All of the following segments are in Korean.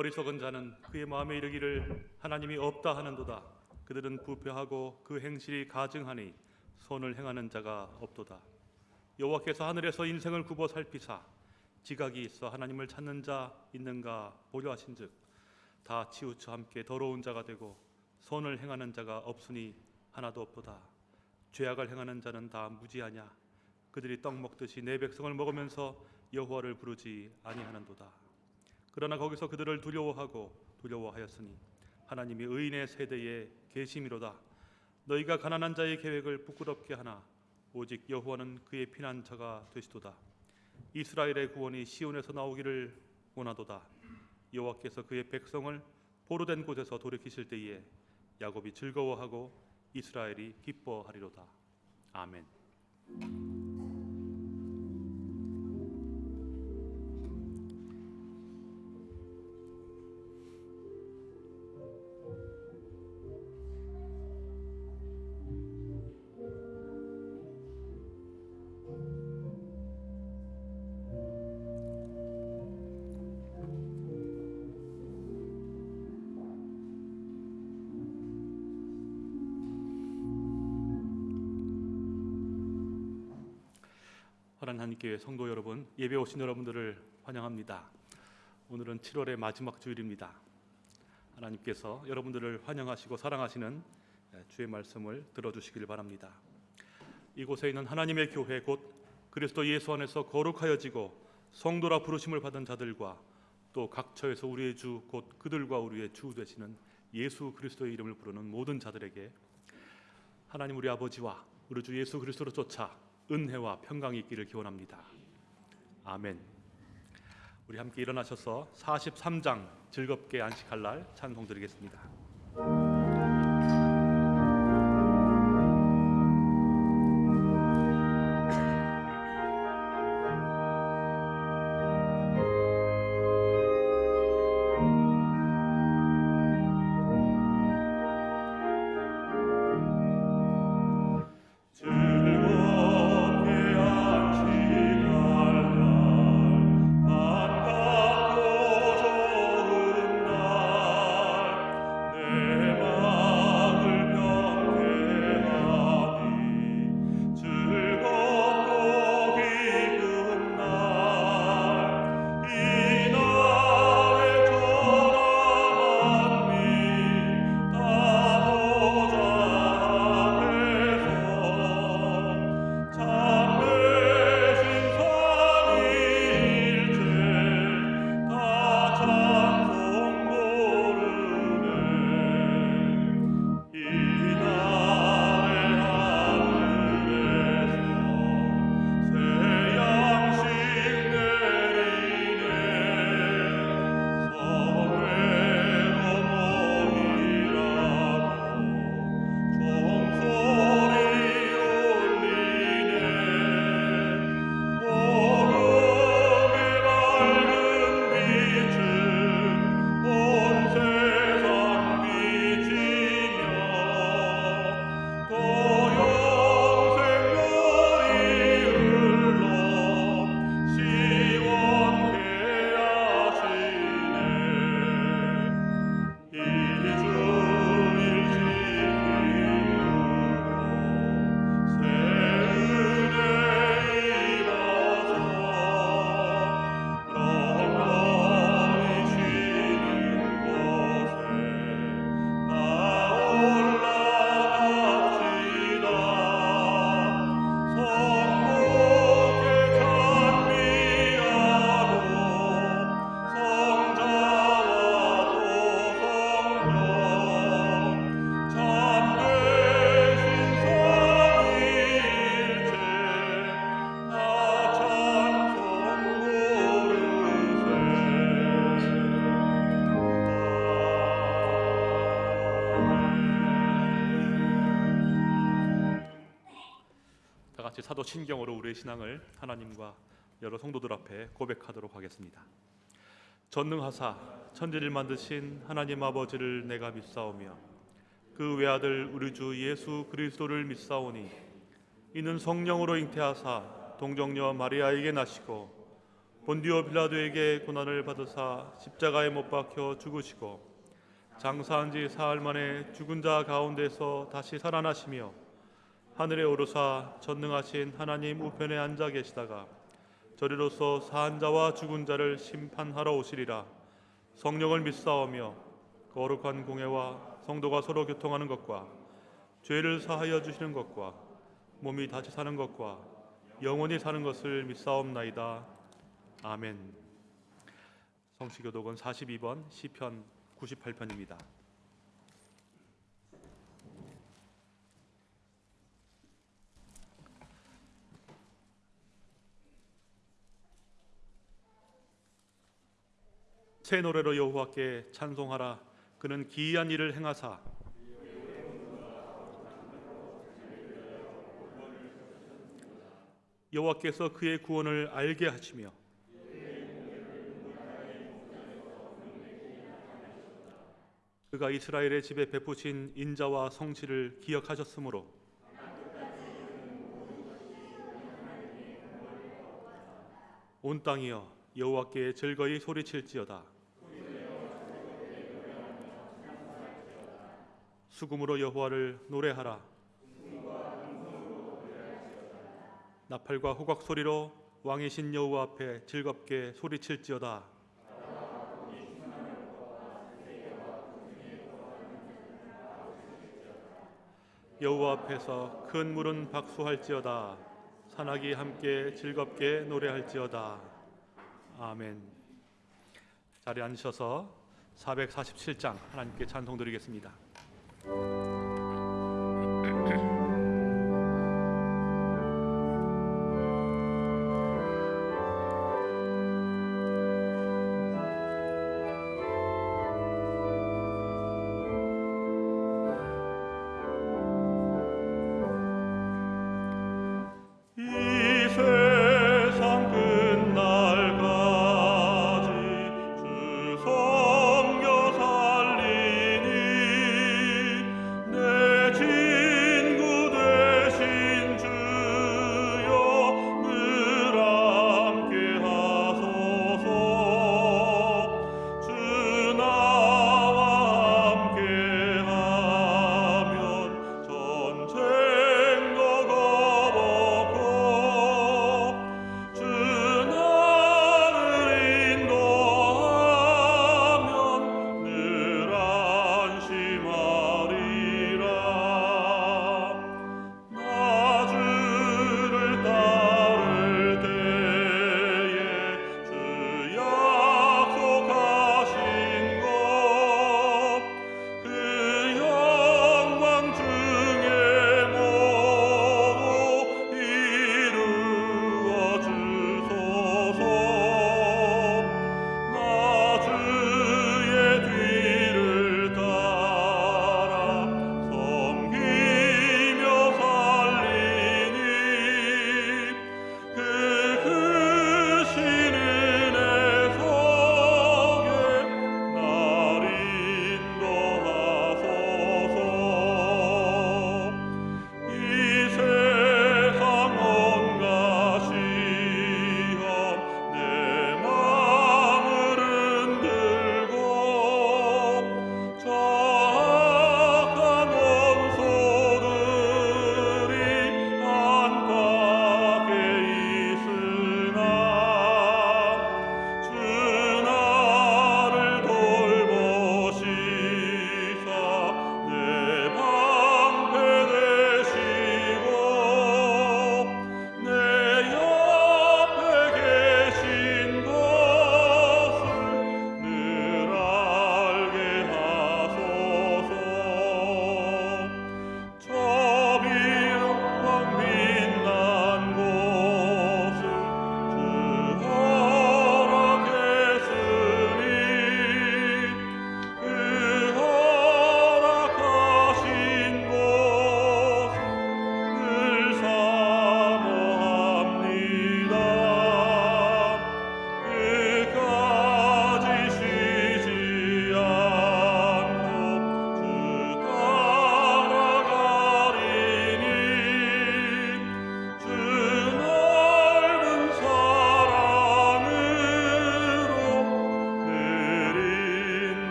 어리석은 자는 그의 마음에 이르기를 하나님이 없다 하는도다. 그들은 부패하고 그 행실이 가증하니 선을 행하는 자가 없도다. 여호와께서 하늘에서 인생을 굽어 살피사 지각이 있어 하나님을 찾는 자 있는가 보려 하신즉 다 치우쳐 함께 더러운 자가 되고 선을 행하는 자가 없으니 하나도 없도다. 죄악을 행하는 자는 다 무지하냐 그들이 떡 먹듯이 내 백성을 먹으면서 여호와를 부르지 아니하는도다. 그러나 거기서 그들을 두려워하고 두려워하였으니 하나님이 의인의 세대에 계심이로다. 너희가 가난한 자의 계획을 부끄럽게 하나 오직 여호와는 그의 피난처가 되시도다. 이스라엘의 구원이 시온에서 나오기를 원하도다. 여호와께서 그의 백성을 보로된 곳에서 돌이키실 때에 야곱이 즐거워하고 이스라엘이 기뻐하리로다. 아멘. 한교회 성도 여러분, 예배 오신 여러분들을 환영합니다. 오늘은 7월의 마지막 주일입니다. 하나님께서 여러분들을 환영하시고 사랑하시는 주의 말씀을 들어주시길 바랍니다. 이곳에 있는 하나님의 교회 곧 그리스도 예수 안에서 거룩하여지고 성도라 부르심을 받은 자들과 또 각처에서 우리의 주 곧 그들과 우리의 주 되시는 예수 그리스도의 이름을 부르는 모든 자들에게 하나님 우리 아버지와 우리 주 예수 그리스도로 쫓아 은혜와 평강이 있기를 기원합니다. 아멘. 우리 함께 일어나셔서 43장 즐겁게 안식할 날 찬송 드리겠습니다. 신경으로 우리의 신앙을 하나님과 여러 성도들 앞에 고백하도록 하겠습니다. 전능하사 천지를 만드신 하나님 아버지를 내가 믿사오며 그 외아들 우리 주 예수 그리스도를 믿사오니 이는 성령으로 잉태하사 동정녀 마리아에게 나시고 본디오 빌라도에게 고난을 받으사 십자가에 못 박혀 죽으시고 장사한 지 사흘 만에 죽은 자 가운데서 다시 살아나시며 하늘에 오르사 전능하신 하나님 우편에 앉아 계시다가 저리로서 사한 자와 죽은 자를 심판하러 오시리라. 성령을 믿사오며 거룩한 공회와 성도가 서로 교통하는 것과 죄를 사하여 주시는 것과 몸이 다시 사는 것과 영원히 사는 것을 믿사옵나이다. 아멘. 성시교독은 42번 시편 98편입니다. 새 노래로 여호와께 찬송하라. 그는 기이한 일을 행하사. 여호와께서 그의 구원을 알게 하시며 그가 이스라엘의 집에 베푸신 인자와 성실을 기억하셨으므로 온 땅이여 여호와께 즐거이 소리칠지어다 수금으로 여호와를 노래하라. 나팔과 호각 소리로 왕이신 여호와 앞에 즐겁게 소리칠지어다. 여호와 앞에서 큰 물은 박수할지어다. 산악이 함께 즐겁게 노래할지어다. 아멘. 자리에 앉으셔서 447장 하나님께 찬송 드리겠습니다 이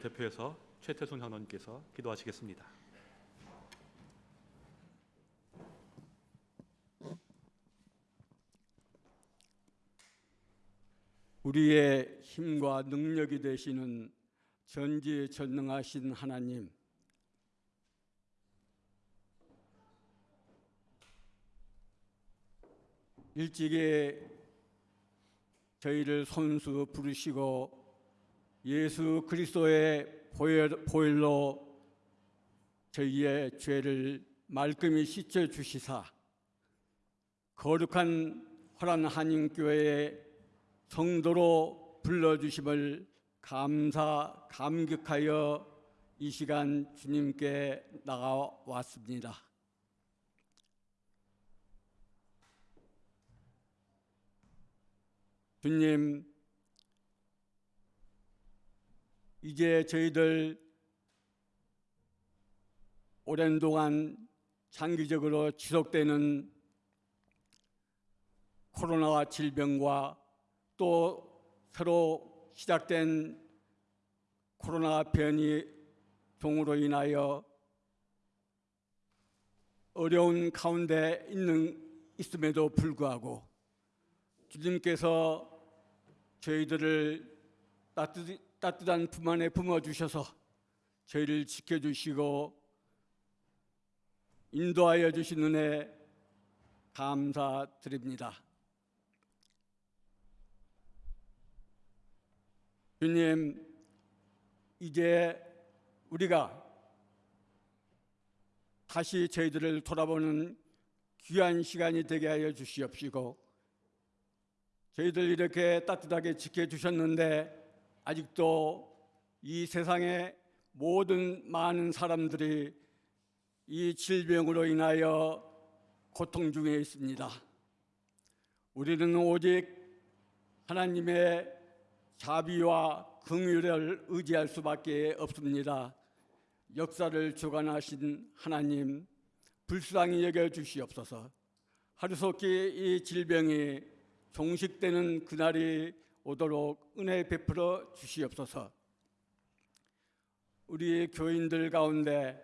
대표해서 최태순 장로님께서 기도하시겠습니다. 우리의 힘과 능력이 되시는 전지전능하신 하나님, 일찍이 저희를 손수 부르시고 예수 그리스도의 보혈로 저희의 죄를 말끔히 씻어 주시사 거룩한 허란 한인교회의 성도로 불러주심을 감사 감격하여 이 시간 주님께 나가왔습니다. 주님, 이제 저희들 오랜 동안 장기적으로 지속되는 코로나 질병과 또 새로 시작된 코로나 변이 종으로 인하여 어려운 가운데 있는 있음에도 불구하고 주님께서 저희들을 따뜻, 따뜻한 품 안에 품어 주셔서 저희를 지켜 주시고 인도하여 주신 은혜 감사드립니다. 주님, 이제 우리가 다시 저희들을 돌아보는 귀한 시간이 되게 하여 주시옵시고, 저희들 이렇게 따뜻하게 지켜주셨는데, 아직도 이 세상의 모든 많은 사람들이 이 질병으로 인하여 고통 중에 있습니다. 우리는 오직 하나님의 자비와 긍휼을 의지할 수밖에 없습니다. 역사를 주관하신 하나님 불쌍히 여겨 주시옵소서. 하루속히 이 질병이 종식되는 그날이 오도록 은혜 베풀어 주시옵소서. 우리 교인들 가운데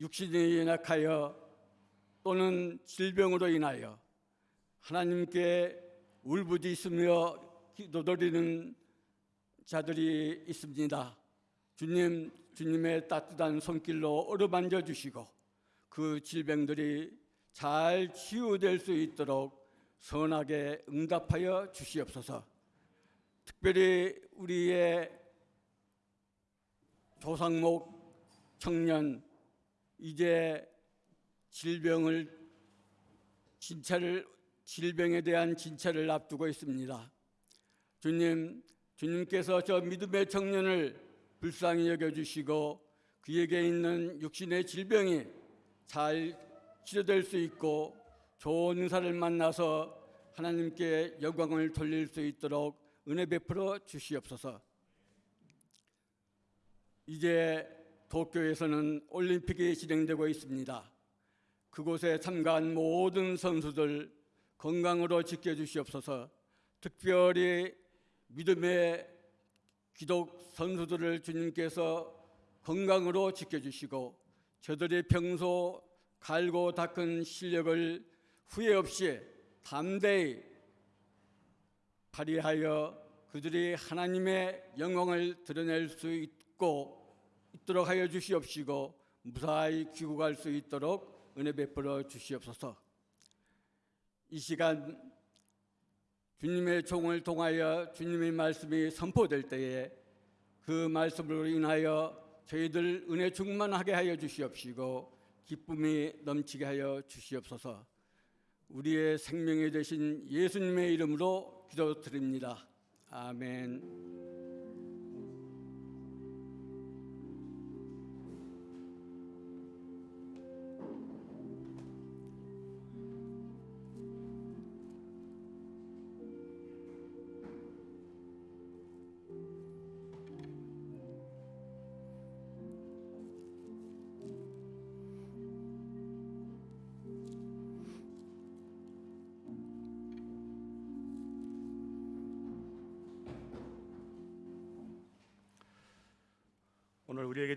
육신이 연약하여 또는 질병으로 인하여 하나님께 울부짖으며 기도드리는 자들이 있습니다. 주님, 주님의 따뜻한 손길로 어루만져 주시고 그 질병들이 잘 치유될 수 있도록 선하게 응답하여 주시옵소서. 특별히 우리의 조상목 청년 이제 질병을 진찰을 질병에 대한 진찰을 앞두고 있습니다. 주님, 주님께서 저 믿음의 청년을 불쌍히 여겨 주시고 그에게 있는 육신의 질병이 잘 치료될 수 있고 좋은 의사를 만나서 하나님께 영광을 돌릴 수 있도록 은혜 베풀어 주시옵소서. 이제 도쿄에서는 올림픽이 진행되고 있습니다. 그곳에 참가한 모든 선수들 건강으로 지켜주시옵소서. 특별히 믿음의 기독 선수들을 주님께서 건강으로 지켜주시고 저들이 평소 갈고 닦은 실력을 후회 없이 담대히 발휘하여 그들이 하나님의 영광을 드러낼 수 있고 있도록 하여 주시옵시고 무사히 귀국할 수 있도록 은혜 베풀어 주시옵소서. 이 시간 주님의 종을 통하여 주님의 말씀이 선포될 때에 그 말씀으로 인하여 저희들 은혜 충만하게 하여 주시옵시고 기쁨이 넘치게 하여 주시옵소서. 우리의 생명이 되신 예수님의 이름으로 기도드립니다. 아멘.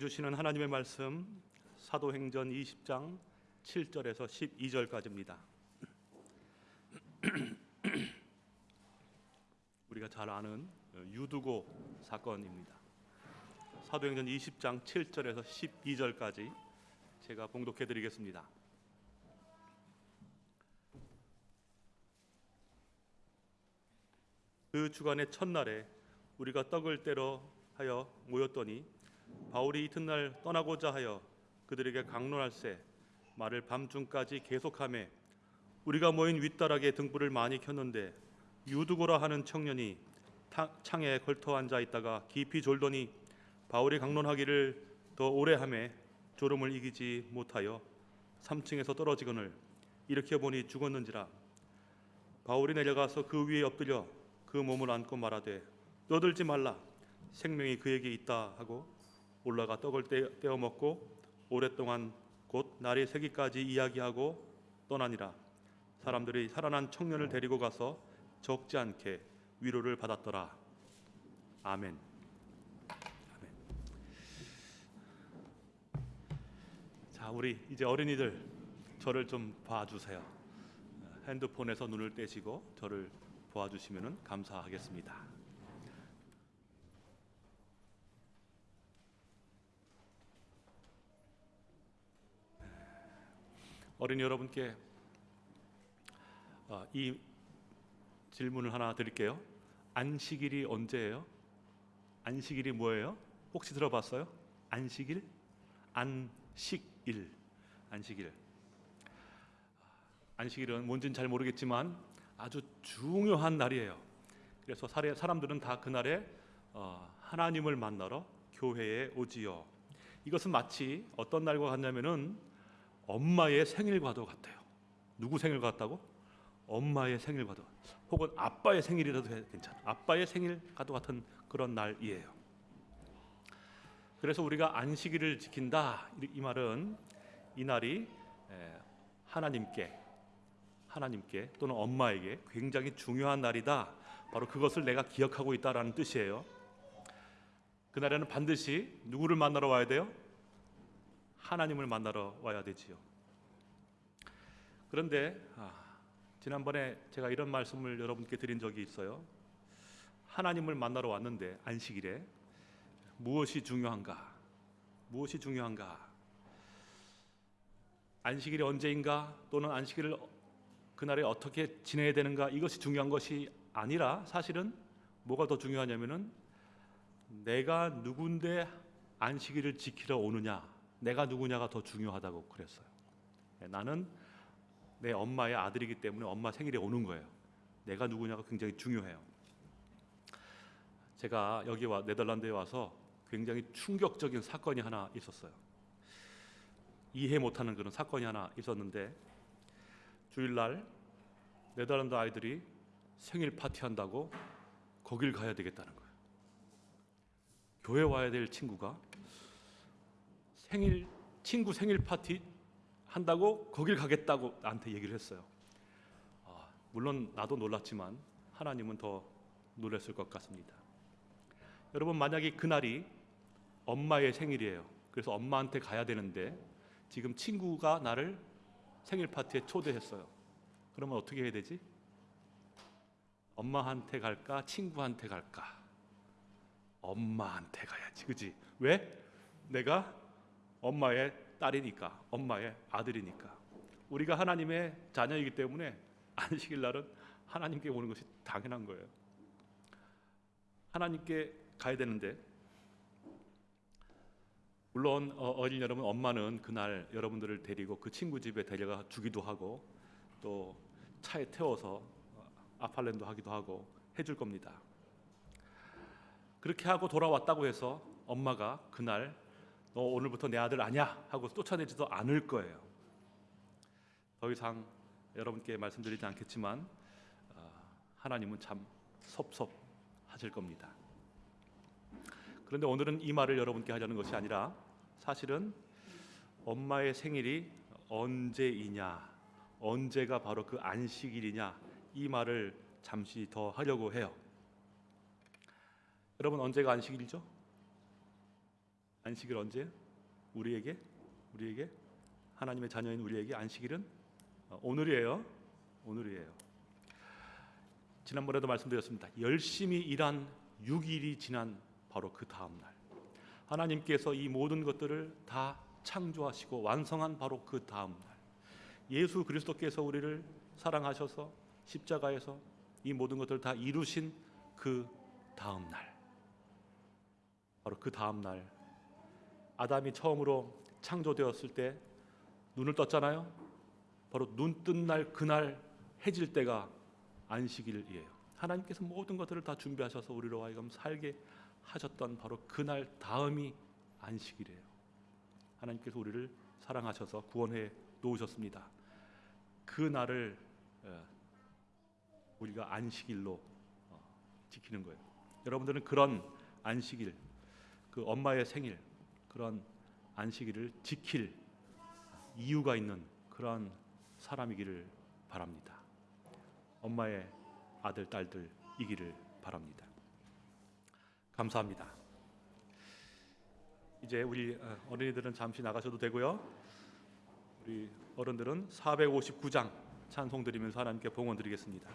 주시는 하나님의 말씀 사도행전 20장 7절에서 12절까지입니다. 우리가 잘 아는 유두고 사건입니다. 사도행전 20장 7절에서 12절까지 제가 봉독해 드리겠습니다. 그 주간의 첫날에 우리가 떡을 떼러 하여 모였더니 바울이 이튿날 떠나고자 하여 그들에게 강론할세 말을 밤중까지 계속하매 우리가 모인 윗다락에 등불을 많이 켰는데 유두고라 하는 청년이 타- 창에 걸터 앉아 있다가 깊이 졸더니 바울이 강론하기를 더 오래 하매 졸음을 이기지 못하여 3층에서 떨어지거늘 일으켜 보니 죽었는지라. 바울이 내려가서 그 위에 엎드려 그 몸을 안고 말하되 떠들지 말라. 생명이 그에게 있다. 하고 올라가 떡을 떼- 떼어 먹고 오랫동안 곧 날이 새기까지 이야기하고 떠나니라 사람들이 살아난 청년을 데리고 가서 적지 않게 위로를 받았더라 아멘. 아멘. 자 우리 이제 어린이들 저를 좀 봐주세요. 핸드폰에서 눈을 떼시고 저를 보아주시면 감사하겠습니다. 어린이 여러분께 어, 이 질문을 하나 드릴게요. 안식일이 언제예요? 안식일이 뭐예요? 혹시 들어봤어요? 안식일? 안식일. 안식일. 안식일은 뭔지는 잘 모르겠지만 아주 중요한 날이에요. 그래서 사람들은 다 그날에 어, 하나님을 만나러 교회에 오지요. 이것은 마치 어떤 날과 같냐면은 엄마의 생일과도 같아요. 누구 생일 같다고? 엄마의 생일과도 혹은 아빠의 생일이라도 해- 괜찮아. 아빠의 생일과도 같은 그런 날이에요. 그래서 우리가 안식일을 지킨다 이- 이 말은 이 날이 에, 하나님께 하나님께 또는 엄마에게 굉장히 중요한 날이다. 바로 그것을 내가 기억하고 있다라는 뜻이에요. 그날에는 반드시 누구를 만나러 와야 돼요? 하나님을 만나러 와야 되지요. 그런데 아, 지난번에 제가 이런 말씀을 여러분께 드린 적이 있어요. 하나님을 만나러 왔는데 안식일에 무엇이 중요한가? 무엇이 중요한가? 안식일이 언제인가 또는 안식일을 그날에 어떻게 지내야 되는가 이것이 중요한 것이 아니라 사실은 뭐가 더 중요하냐면은 내가 누군데 안식일을 지키러 오느냐 내가 누구냐가 더 중요하다고 그랬어요. 네, 나는 내 엄마의 아들이기 때문에 엄마 생일에 오는 거예요. 내가 누구냐가 굉장히 중요해요. 제가 여기 와 네덜란드에 와서 굉장히 충격적인 사건이 하나 있었어요. 이해 못하는 그런 사건이 하나 있었는데 주일날 네덜란드 아이들이 생일 파티 한다고 거길 가야 되겠다는 거예요. 교회 와야 될 친구가 생일 친구 생일 파티 한다고 거길 가겠다고 나한테 얘기를 했어요. 아, 물론 나도 놀랐지만 하나님은 더 놀랐을 것 같습니다. 여러분 만약에 그날이 엄마의 생일이에요. 그래서 엄마한테 가야 되는데 지금 친구가 나를 생일 파티에 초대했어요. 그러면 어떻게 해야 되지? 엄마한테 갈까? 친구한테 갈까? 엄마한테 가야지. 그지? 왜? 내가 엄마의 딸이니까, 엄마의 아들이니까. 우리가 하나님의 자녀이기 때문에 안식일 날은 하나님께 오는 것이 당연한 거예요. 하나님께 가야 되는데 물론 어, 어린 여러분 엄마는 그날 여러분들을 데리고 그 친구 집에 데려가 주기도 하고 또 차에 태워서 아팔렌도 하기도 하고 해줄 겁니다. 그렇게 하고 돌아왔다고 해서 엄마가 그날 너 오늘부터 내 아들 아니야 하고 쫓아내지도 않을 거예요. 더 이상 여러분께 말씀드리지 않겠지만 어, 하나님은 참 섭섭하실 겁니다. 그런데 오늘은 이 말을 여러분께 하려는 것이 아니라 사실은 엄마의 생일이 언제이냐, 언제가 바로 그 안식일이냐 이 말을 잠시 더 하려고 해요. 여러분 언제가 안식일이죠? 안식일 언제? 우리에게 우리에게 하나님의 자녀인 우리에게 안식일은 어, 오늘이에요. 오늘이에요. 지난번에도 말씀드렸습니다. 열심히 일한 6일이 지난 바로 그 다음 날 하나님께서 이 모든 것들을 다 창조하시고 완성한 바로 그 다음 날 예수 그리스도께서 우리를 사랑하셔서 십자가에서 이 모든 것들을 다 이루신 그 다음 날 바로 그 다음 날 아담이 처음으로 창조되었을 때 눈을 떴잖아요. 바로 눈 뜬 날 그날 해질 때가 안식일이에요. 하나님께서 모든 것들을 다 준비하셔서 우리로 하여금 살게 하셨던 바로 그날 다음이 안식일이에요. 하나님께서 우리를 사랑하셔서 구원해 놓으셨습니다. 그 날을 어, 우리가 안식일로 어, 지키는 거예요. 여러분들은 그런 안식일, 그 엄마의 생일, 그런 안식일을 지킬 이유가 있는 그런 사람이기를 바랍니다. 엄마의 아들 딸들이기를 바랍니다. 감사합니다. 이제 우리 어, 어린이들은 잠시 나가셔도 되고요. 우리 어른들은 459장 찬송 드리면서 하나님께 봉헌 드리겠습니다.